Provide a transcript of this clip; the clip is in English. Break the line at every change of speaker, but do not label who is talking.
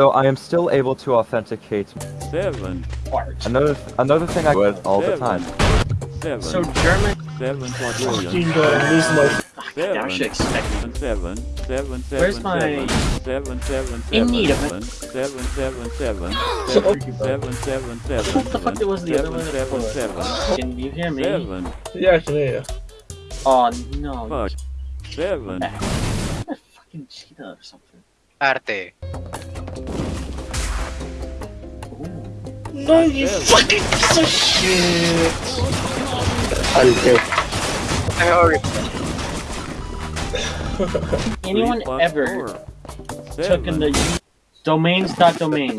though I am still able to authenticate.
Seven.
Art.
Another another thing I do all the time.
Seven.
So German
seven
fucking
quadrillion.
lose my
Seven.
I should expect
Seven, seven, seven, seven,
Where's my-
seven, seven, seven,
In
seven,
need of it.
seven, seven, seven,
So-
seven, seven, seven,
What the fuck
seven,
was the other one
seven, seven,
Can you hear me?
seven,
Yeah, I can hear you.
Oh no.
fuck, seven,
I'm a fucking cheetah or something.
Arte.
No, you
Seven.
fucking piece of shit!
Sorry.
Anyone
three plus
ever
four,
took in the domains dot domain